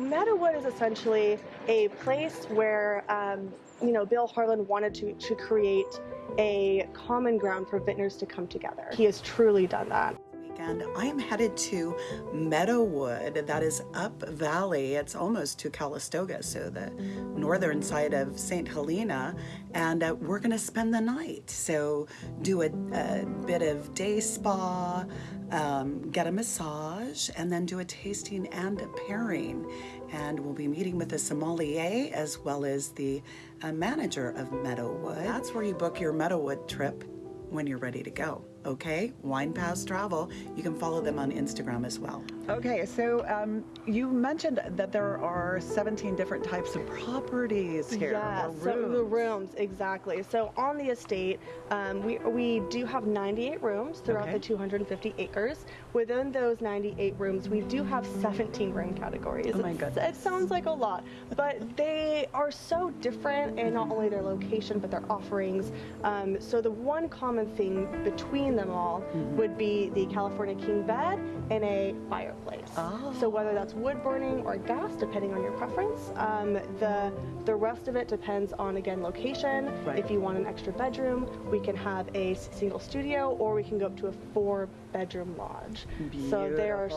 Meadowood is essentially a place where, um, you know, Bill Harlan wanted to, to create a common ground for vintners to come together. He has truly done that weekend, I am headed to Meadowood, that is up valley. It's almost to Calistoga, so the northern side of St. Helena, and uh, we're going to spend the night. So do a, a bit of day spa, um, get a massage, and then do a tasting and a pairing. And we'll be meeting with a sommelier as well as the uh, manager of Meadowood. That's where you book your Meadowood trip when you're ready to go okay? Wine Pass Travel. You can follow them on Instagram as well. Okay, so um, you mentioned that there are 17 different types of properties here. Yeah, so the rooms, exactly. So on the estate, um, we, we do have 98 rooms throughout okay. the 250 acres. Within those 98 rooms, we do have 17 room categories. Oh my goodness. It sounds like a lot, but they are so different in not only their location, but their offerings. Um, so the one common thing between between them all mm -hmm. would be the California King bed and a fireplace. Oh. So whether that's wood burning or gas, depending on your preference, um, the the rest of it depends on again location. Right. If you want an extra bedroom, we can have a single studio, or we can go up to a four bedroom lodge. Beautiful. So there are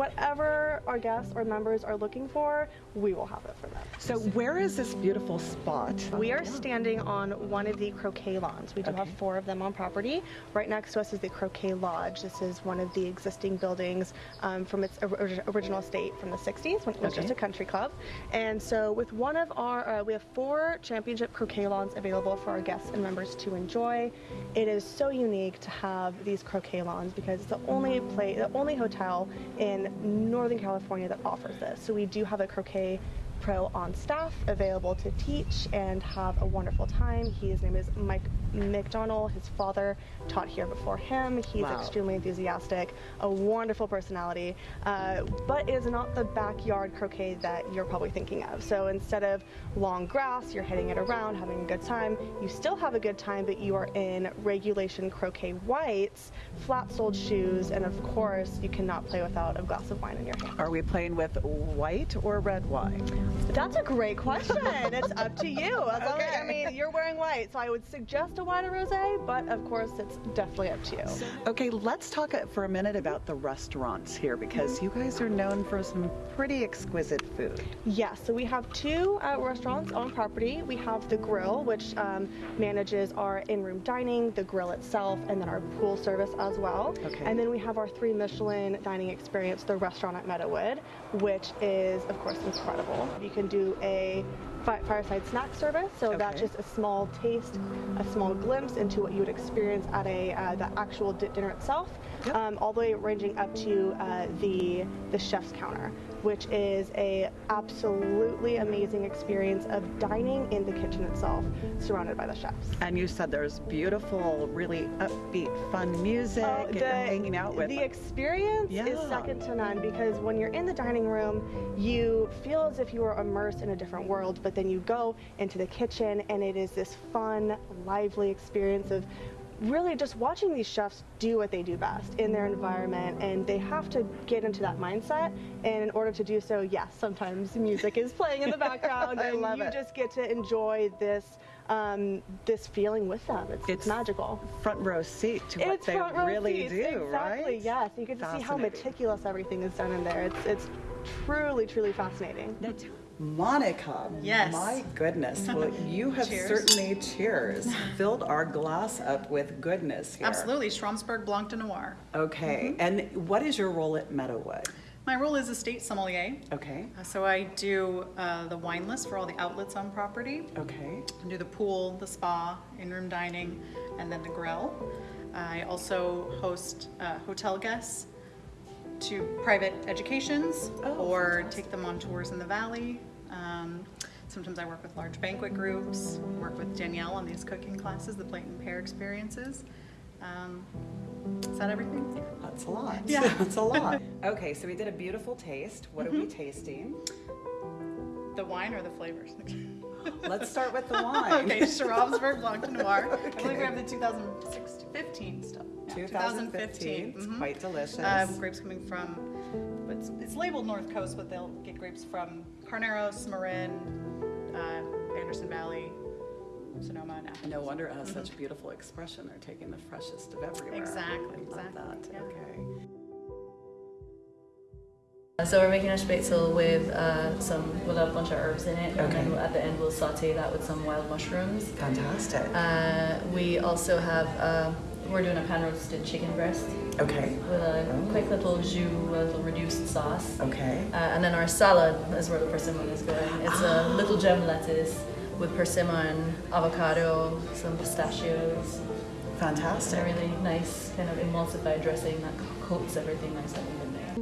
whatever our guests or members are looking for, we will have it for them. So where is this beautiful spot? We are standing on one of the croquet lawns. We do okay. have four of them on property. Right next next to us is the Croquet Lodge. This is one of the existing buildings um, from its original state from the 60s when it was okay. just a country club. And so with one of our, uh, we have four championship croquet lawns available for our guests and members to enjoy. It is so unique to have these croquet lawns because it's the only place, the only hotel in Northern California that offers this. So we do have a croquet pro on staff available to teach and have a wonderful time. His name is Mike McDonald. His father taught here before him. He's wow. extremely enthusiastic, a wonderful personality, uh, but is not the backyard croquet that you're probably thinking of. So instead of long grass, you're hitting it around, having a good time. You still have a good time, but you are in regulation croquet whites, flat-soled shoes, and of course, you cannot play without a glass of wine in your hand. Are we playing with white or red wine? That's a great question. it's up to you. okay. I mean, you're wearing white, so I would suggest a white or rosé, but of course, it's definitely up to you. Okay, let's talk for a minute about the restaurants here because you guys are known for some pretty exquisite food. Yes, yeah, so we have two uh, restaurants on property. We have the Grill, which um, manages our in-room dining, the grill itself, and then our pool service as well. Okay. And then we have our three Michelin dining experience, the restaurant at Meadowood, which is, of course, incredible. You can do a fireside snack service. So okay. that's just a small taste, a small glimpse into what you would experience at a uh, the actual dinner itself, yep. um, all the way ranging up to uh, the the chef's counter, which is a absolutely amazing experience of dining in the kitchen itself, surrounded by the chefs. And you said there's beautiful, really upbeat, fun music uh, the, and hanging out with. The experience yeah. is second to none because when you're in the dining room, you feel as if you are immersed in a different world, but but then you go into the kitchen and it is this fun, lively experience of really just watching these chefs do what they do best in their environment and they have to get into that mindset and in order to do so yes sometimes music is playing in the background and you it. just get to enjoy this um, this feeling with them. It's, it's, magical. Front row seat to what it's they really seats. do, exactly, right? Yes, you get to see how meticulous everything is done in there. It's, it's truly, truly fascinating. Monica, yes. my goodness. Well, you have cheers. certainly, cheers, filled our glass up with goodness here. Absolutely, Schramsberg Blanc de Noir. Okay, mm -hmm. and what is your role at Meadowood? My role is estate sommelier. Okay. Uh, so I do uh, the wine list for all the outlets on property. Okay. I do the pool, the spa, in-room dining, and then the grill. I also host uh, hotel guests to private educations oh, or take them on tours in the valley. Um, sometimes I work with large banquet groups, work with Danielle on these cooking classes, the plate and pair experiences. Um, is that everything? That's a lot. Yeah. That's a lot. Okay, so we did a beautiful taste. What mm -hmm. are we mm-hmm. tasting? The wine or the flavors? Let's start with the wine. okay, Schramsberg Blanc de Noir. Okay. I believe we have the 2015 stuff. 2015. It's mhm. quite delicious. Um, grapes coming from, it's, it's labeled North Coast, but they'll get grapes from Carneros, Marin, uh, Anderson Valley, Sonoma, and Athens. no wonder it has such a beautiful expression. They're taking the freshest of everywhere. Exactly, I love exactly, that. yeah. Okay. So we're making a spätzle with uh, some with a bunch of herbs in it, and then Okay. at the end we'll saute that with some wild mushrooms. Fantastic. Uh, we also have uh, we're doing a pan roasted chicken breast Okay. with a quick little jus, a little reduced sauce. Okay. Uh, and then our salad is where the persimmon is going. It's a little gem lettuce with persimmon, avocado, some pistachios. It's a really nice kind of emulsified dressing that coats everything nicely.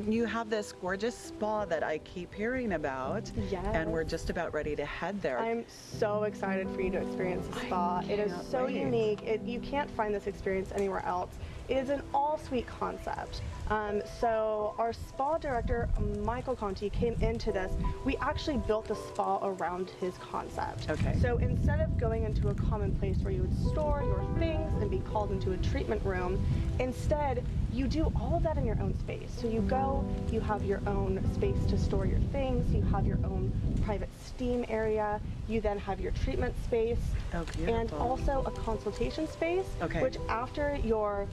You have this gorgeous spa that I keep hearing about. And we're just about ready to head there. I'm so excited for you to experience the spa. It is so wait. unique. It, you can't find this experience anywhere else. Is an all-suite concept. Um, so our spa director, Michael Conti, came into this. We actually built the spa around his concept. Okay. So instead of going into a common place where you would store your things and be called into a treatment room, instead you do all of that in your own space. So you go, you have your own space to store your things, you have your own private steam area, you then have your treatment space, Oh, and also a consultation space, Okay. which after your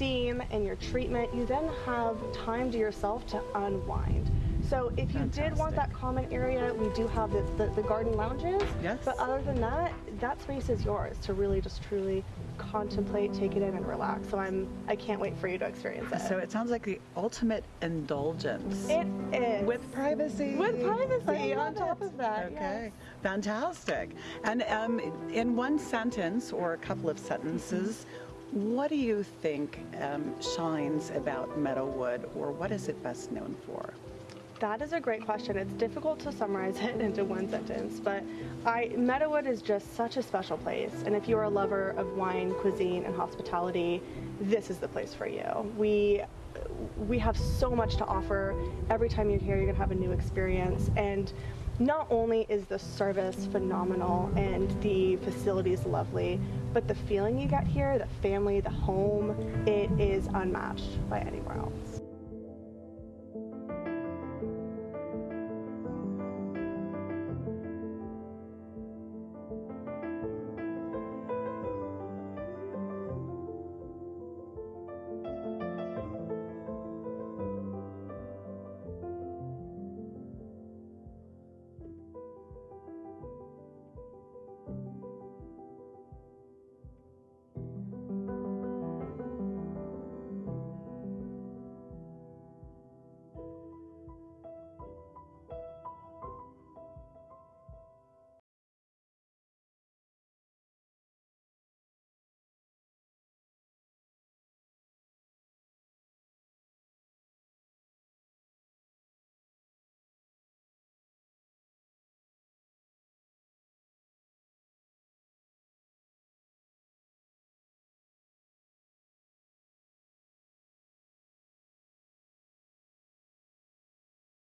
steam and your treatment, you then have time to yourself to unwind. So if you did want that common area, we do have the, the, the garden lounges. Yes. But other than that, that space is yours to really just truly contemplate, take it in, and relax. So I'm I can't wait for you to experience it. So it sounds like the ultimate indulgence. it is With privacy. With privacy on top it. of that, Okay, fantastic. And um, in one sentence or a couple of sentences, what do you think um, shines about Meadowood, or what is it best known for? That is a great question. It's difficult to summarize it into one sentence, but I Meadowood is just such a special place. And if you're a lover of wine, cuisine, and hospitality, this is the place for you. We we have so much to offer. Every time you're here, you're gonna have a new experience. And not only is the service phenomenal and the facilities lovely, but the feeling you get here, the family, the home, it is unmatched by anywhere else.